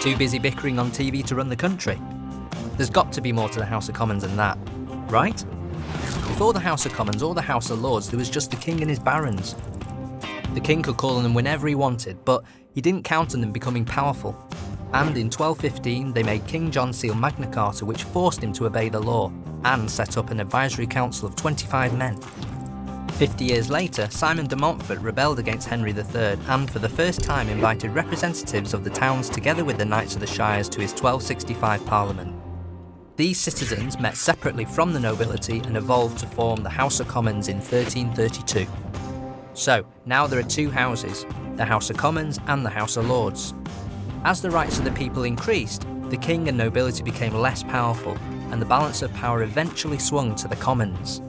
Too busy bickering on TV to run the country? There's got to be more to the House of Commons than that, right? Before the House of Commons or the House of Lords, there was just the King and his barons. The King could call on them whenever he wanted, but he didn't count on them becoming powerful. And in 1215, they made King John seal Magna Carta, which forced him to obey the law, and set up an advisory council of 25 men. Fifty years later, Simon de Montfort rebelled against Henry III and for the first time invited representatives of the towns together with the Knights of the Shires to his 1265 Parliament. These citizens met separately from the nobility and evolved to form the House of Commons in 1332. So, now there are two houses, the House of Commons and the House of Lords. As the rights of the people increased, the king and nobility became less powerful, and the balance of power eventually swung to the Commons.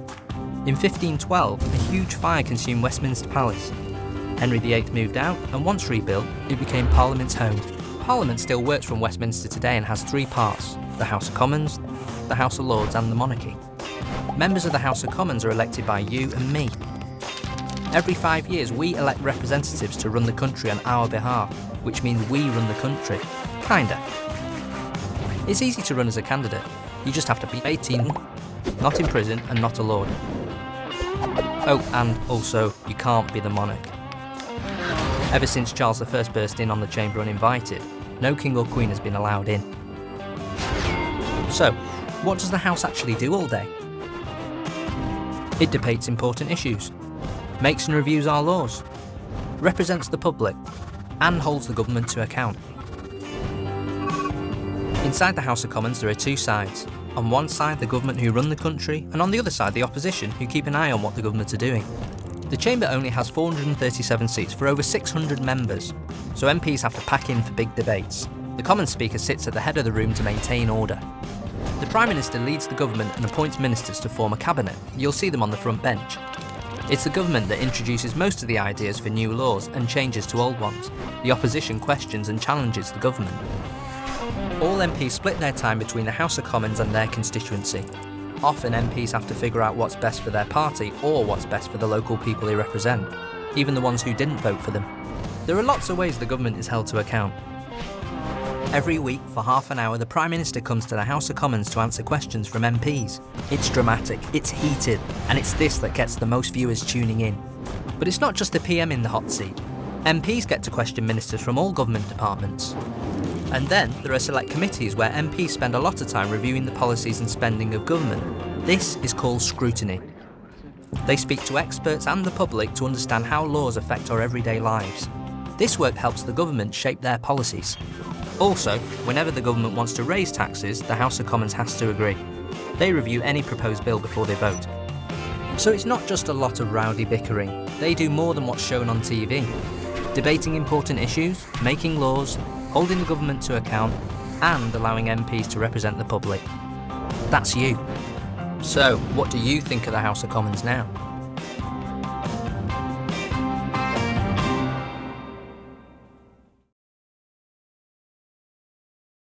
In 1512, a huge fire consumed Westminster Palace. Henry VIII moved out, and once rebuilt, it became Parliament's home. Parliament still works from Westminster today and has three parts, the House of Commons, the House of Lords and the monarchy. Members of the House of Commons are elected by you and me. Every five years we elect representatives to run the country on our behalf, which means we run the country. Kinda. It's easy to run as a candidate, you just have to be 18, not in prison and not a lord. Oh, and also, you can't be the monarch. Ever since Charles I burst in on the chamber uninvited, no king or queen has been allowed in. So, what does the House actually do all day? It debates important issues, makes and reviews our laws, represents the public, and holds the government to account. Inside the House of Commons there are two sides, on one side the government who run the country, and on the other side the opposition who keep an eye on what the government are doing. The chamber only has 437 seats for over 600 members, so MPs have to pack in for big debates. The Commons Speaker sits at the head of the room to maintain order. The Prime Minister leads the government and appoints ministers to form a cabinet. You'll see them on the front bench. It's the government that introduces most of the ideas for new laws and changes to old ones. The opposition questions and challenges the government. All MPs split their time between the House of Commons and their constituency. Often MPs have to figure out what's best for their party or what's best for the local people they represent, even the ones who didn't vote for them. There are lots of ways the government is held to account. Every week, for half an hour, the Prime Minister comes to the House of Commons to answer questions from MPs. It's dramatic, it's heated, and it's this that gets the most viewers tuning in. But it's not just the PM in the hot seat. MPs get to question ministers from all government departments. And then there are select committees where MPs spend a lot of time reviewing the policies and spending of government. This is called scrutiny. They speak to experts and the public to understand how laws affect our everyday lives. This work helps the government shape their policies. Also, whenever the government wants to raise taxes, the House of Commons has to agree. They review any proposed bill before they vote. So it's not just a lot of rowdy bickering, they do more than what's shown on TV. Debating important issues, making laws, holding the government to account, and allowing MPs to represent the public. That's you. So, what do you think of the House of Commons now?